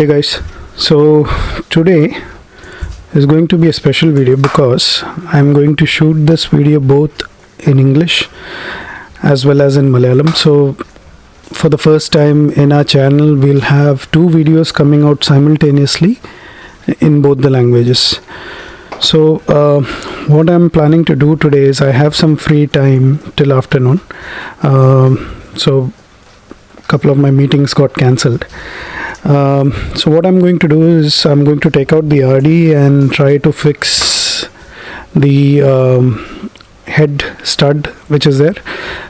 hey guys so today is going to be a special video because I'm going to shoot this video both in English as well as in Malayalam. So for the first time in our channel we'll have two videos coming out simultaneously in both the languages. So uh, what I'm planning to do today is I have some free time till afternoon. Um, so a couple of my meetings got cancelled um, so what I'm going to do is I'm going to take out the RD and try to fix the um, head stud which is there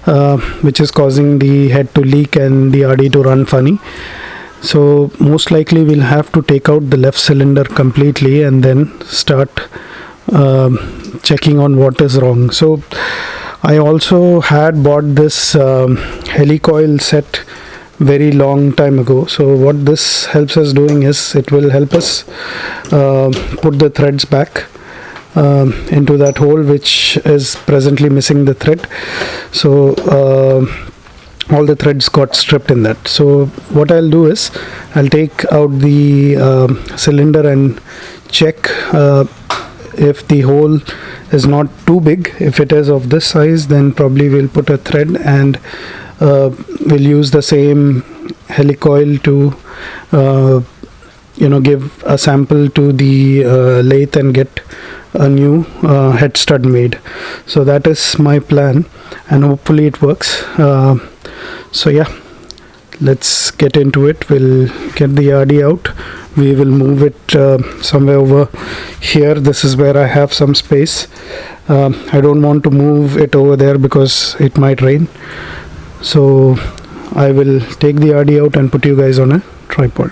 uh, which is causing the head to leak and the RD to run funny. So most likely we'll have to take out the left cylinder completely and then start um, checking on what is wrong. So I also had bought this um, helicoil set very long time ago. So what this helps us doing is it will help us uh, put the threads back um, into that hole which is presently missing the thread. So uh, all the threads got stripped in that. So what I'll do is I'll take out the uh, cylinder and check uh, if the hole is not too big. If it is of this size then probably we'll put a thread and we'll use the same helicoil to uh, you know give a sample to the uh, lathe and get a new uh, head stud made. So that is my plan and hopefully it works. Uh, so yeah let's get into it. We'll get the RD out. We will move it uh, somewhere over here. This is where I have some space. I don't want to move it over there because it might rain so I will take the RD out and put you guys on a tripod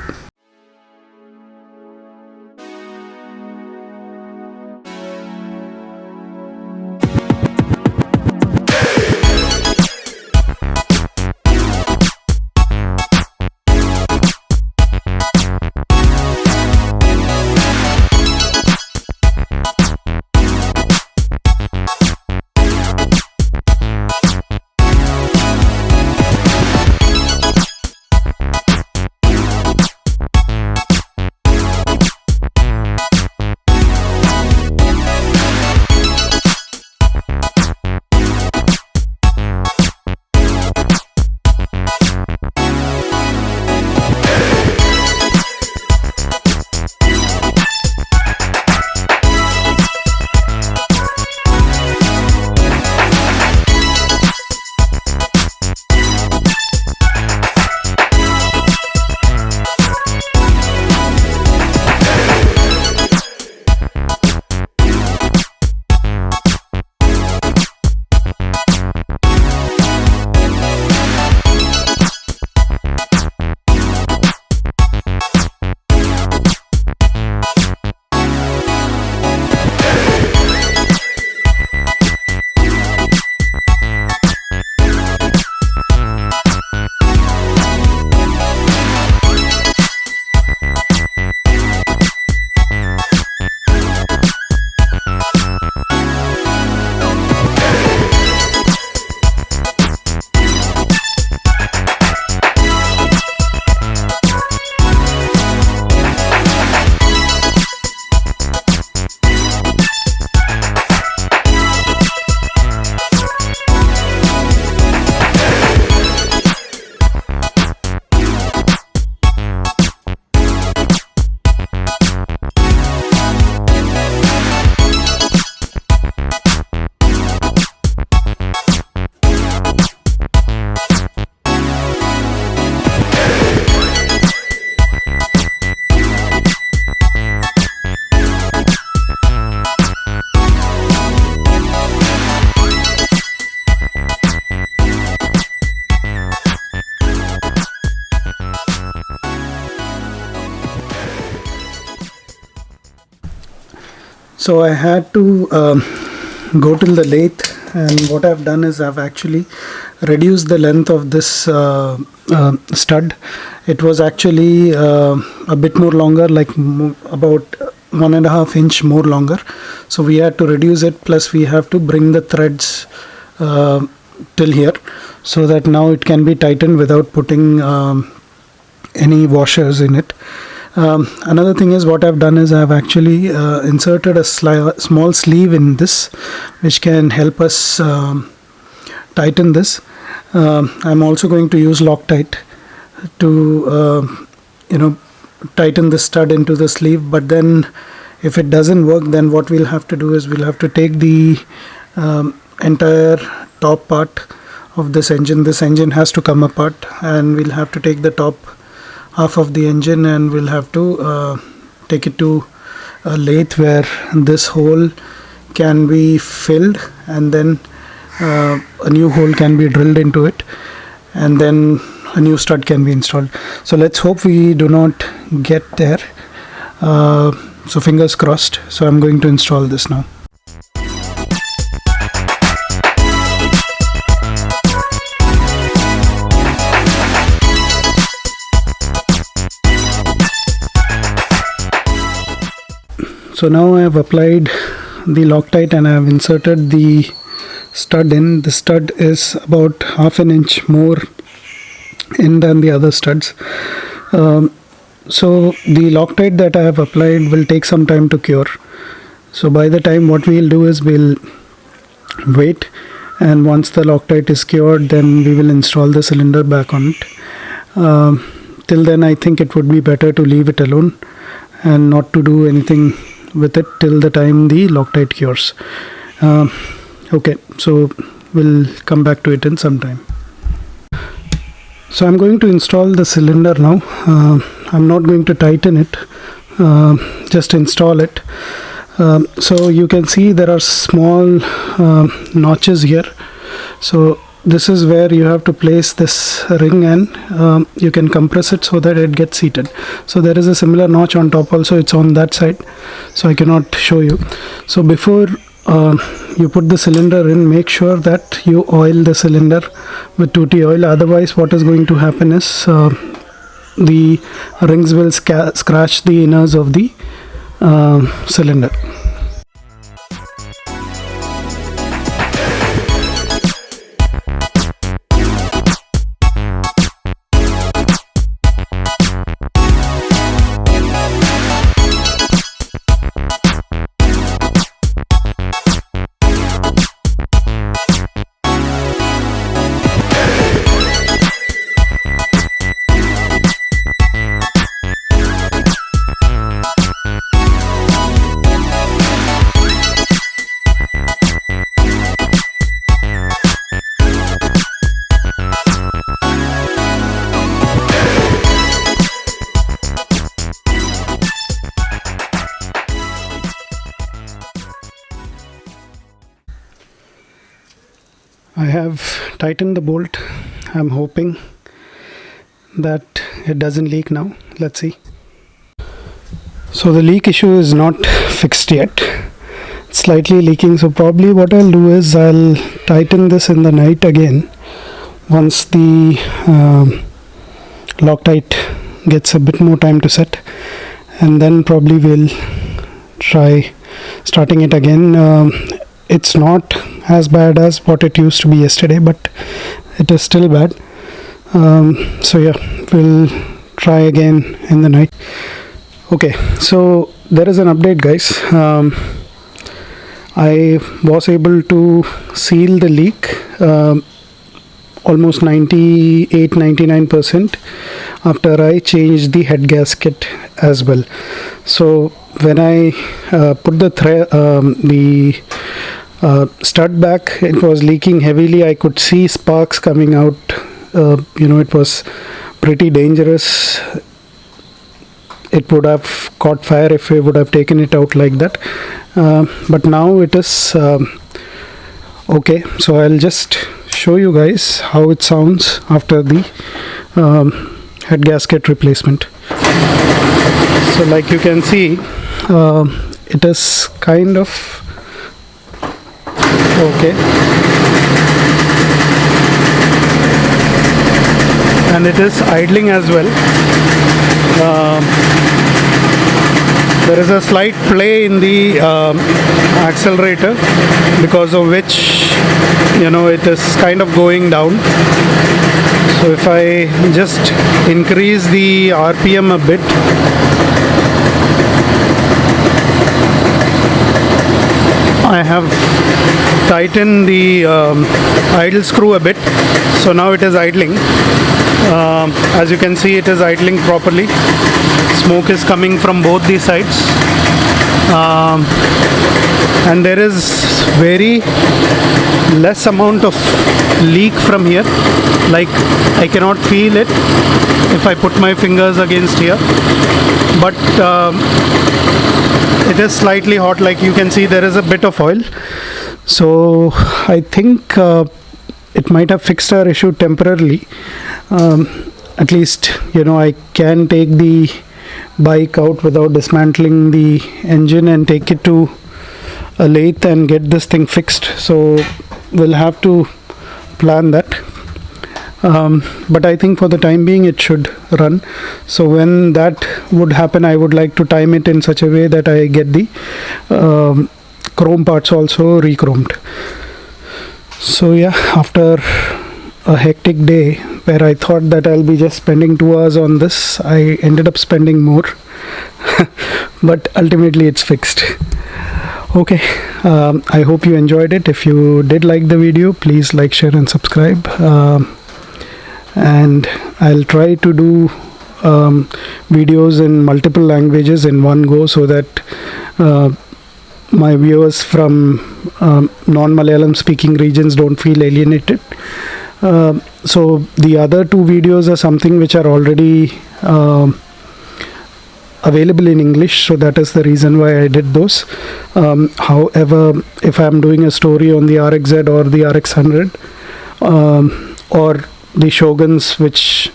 so I had to um, go to the lathe and what I've done is I've actually reduced the length of this uh, uh, stud. It was actually uh, a bit more longer like about one and a half inch more longer. So we had to reduce it plus we have to bring the threads uh, till here so that now it can be tightened without putting um, any washers in it um, another thing is what I've done is I've actually uh, inserted a small sleeve in this which can help us um, tighten this. Um, I'm also going to use Loctite to uh, you know tighten the stud into the sleeve. But then if it doesn't work then what we'll have to do is we'll have to take the um, entire top part of this engine. This engine has to come apart and we'll have to take the top half of the engine and we'll have to uh, take it to a lathe where this hole can be filled and then uh, a new hole can be drilled into it and then a new stud can be installed. So let's hope we do not get there. Uh, so fingers crossed. So i'm going to install this now so now i have applied the loctite and i have inserted the stud in. The stud is about half an inch more in than the other studs. Um, so the Loctite that I have applied will take some time to cure. So by the time what we'll do is we'll wait and once the Loctite is cured then we will install the cylinder back on it. Um, till then I think it would be better to leave it alone and not to do anything with it till the time the Loctite cures. Uh, okay so we'll come back to it in some time. So I'm going to install the cylinder now. Uh, I'm not going to tighten it. Uh, just install it. Um, so you can see there are small uh, notches here. So this is where you have to place this ring and um, you can compress it so that it gets seated. So there is a similar notch on top also it's on that side. So I cannot show you. So before uh, you put the cylinder in make sure that you oil the cylinder with 2t oil. Otherwise what is going to happen is uh, the rings will scratch the inners of the uh, cylinder I have tightened the bolt. I'm hoping that it doesn't leak now. Let's see. So the leak issue is not fixed yet. It's slightly leaking. So probably what I'll do is I'll tighten this in the night again once the um, Loctite gets a bit more time to set. And then probably we'll try starting it again. Um, it's not as bad as what it used to be yesterday but it is still bad. Um, so yeah we'll try again in the night. Okay so there is an update guys. Um, I was able to seal the leak um, almost 98 99% after I changed the head gasket as well. So when I uh, put the um, the uh, stud back it was leaking heavily. I could see sparks coming out. Uh, you know it was pretty dangerous. It would have caught fire if we would have taken it out like that. Uh, but now it is um, okay. So I'll just show you guys how it sounds after the um, head gasket replacement. So like you can see uh, it is kind of okay. And it is idling as well. Uh, there is a slight play in the uh, accelerator because of which you know it is kind of going down. So if I just increase the RPM a bit I have tighten the um, idle screw a bit. So now it is idling. Um, as you can see it is idling properly. Smoke is coming from both the sides. Um, and there is very less amount of leak from here. Like I cannot feel it if I put my fingers against here. But um, it is slightly hot. Like you can see there is a bit of oil so I think uh, it might have fixed our issue temporarily. Um, at least you know I can take the bike out without dismantling the engine and take it to a lathe and get this thing fixed. So we'll have to plan that. Um, but I think for the time being it should run. So when that would happen I would like to time it in such a way that I get the um, chrome parts also re-chromed. So yeah after a hectic day where I thought that I'll be just spending two hours on this I ended up spending more. But ultimately it's fixed. Okay um, I hope you enjoyed it. If you did like the video please like share and subscribe. Um, and I'll try to do um, videos in multiple languages in one go so that uh, my viewers from um, non-Malayalam speaking regions don't feel alienated. Uh, so the other two videos are something which are already uh, available in English, so that is the reason why I did those. Um, however, if I'm doing a story on the RXZ or the RX100 um, or the Shoguns which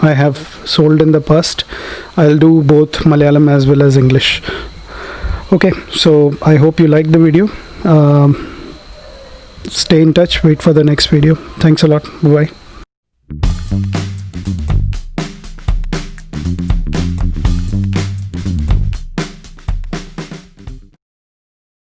I have sold in the past, I'll do both Malayalam as well as English okay so i hope you liked the video. Um, stay in touch wait for the next video. Thanks a lot. Bye, -bye.